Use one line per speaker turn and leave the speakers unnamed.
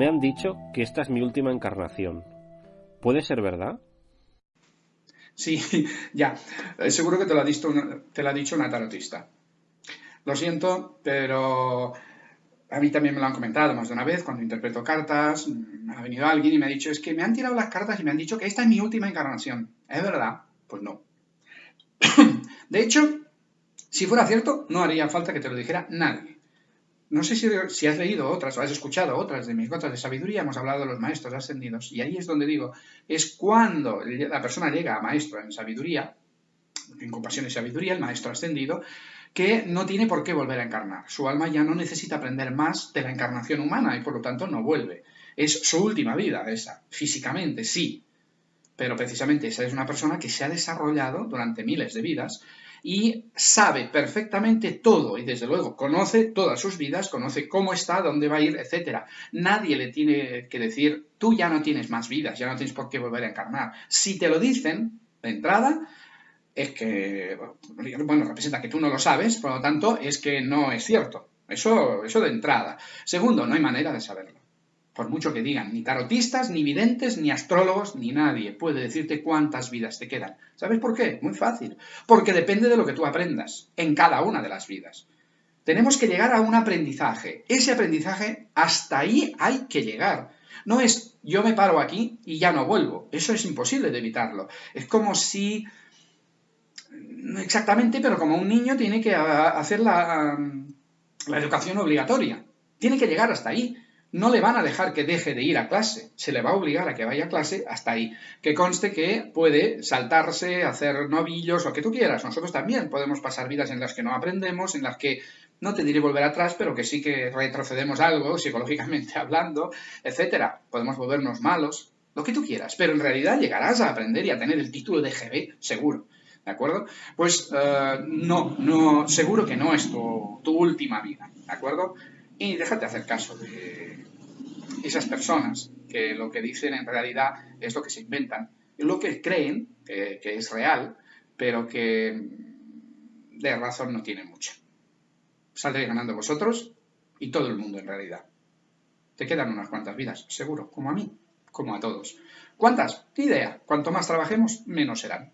Me han dicho que esta es mi última encarnación. ¿Puede ser verdad?
Sí, ya. Eh, seguro que te lo, ha dicho una, te lo ha dicho una tarotista. Lo siento, pero a mí también me lo han comentado más de una vez cuando interpreto cartas. Ha venido alguien y me ha dicho, es que me han tirado las cartas y me han dicho que esta es mi última encarnación. ¿Es verdad? Pues no. De hecho, si fuera cierto, no haría falta que te lo dijera nadie. No sé si, has leído otras o has escuchado otras de mis gotas de sabiduría, hemos hablado de los maestros ascendidos, y ahí es donde digo, es cuando la persona llega a maestro en sabiduría, en compasión y sabiduría, el maestro ascendido, que no tiene por qué volver a encarnar. Su alma ya no necesita aprender más de la encarnación humana y por lo tanto no vuelve. Es su última vida esa, físicamente, sí. Pero precisamente esa es una persona que se ha desarrollado durante miles de vidas y sabe perfectamente todo y desde luego conoce todas sus vidas, conoce cómo está, dónde va a ir, etc. Nadie le tiene que decir, tú ya no tienes más vidas, ya no tienes por qué volver a encarnar. Si te lo dicen de entrada, es que, bueno, representa que tú no lo sabes, por lo tanto, es que no es cierto. Eso, eso de entrada. Segundo, no hay manera de saberlo por mucho que digan, ni tarotistas, ni videntes, ni astrólogos, ni nadie puede decirte cuántas vidas te quedan. ¿Sabes por qué? Muy fácil. Porque depende de lo que tú aprendas en cada una de las vidas. Tenemos que llegar a un aprendizaje. Ese aprendizaje, hasta ahí hay que llegar. No es yo me paro aquí y ya no vuelvo. Eso es imposible de evitarlo. Es como si, no exactamente, pero como un niño tiene que hacer la, la educación obligatoria. Tiene que llegar hasta ahí no le van a dejar que deje de ir a clase, se le va a obligar a que vaya a clase hasta ahí. Que conste que puede saltarse, hacer novillos, lo que tú quieras. Nosotros también podemos pasar vidas en las que no aprendemos, en las que no te diré volver atrás, pero que sí que retrocedemos algo, psicológicamente hablando, etcétera. Podemos volvernos malos, lo que tú quieras, pero en realidad llegarás a aprender y a tener el título de GB, seguro. ¿De acuerdo? Pues eh, no, no, seguro que no es tu, tu última vida, ¿de acuerdo? Y déjate hacer caso de esas personas que lo que dicen en realidad es lo que se inventan, lo que creen que, es real, pero que de razón no tiene mucho. Saldréis ganando vosotros y todo el mundo en realidad. Te quedan unas cuantas vidas, seguro, como a mí, como a todos. ¿Cuántas? Idea. Cuanto más trabajemos, menos serán.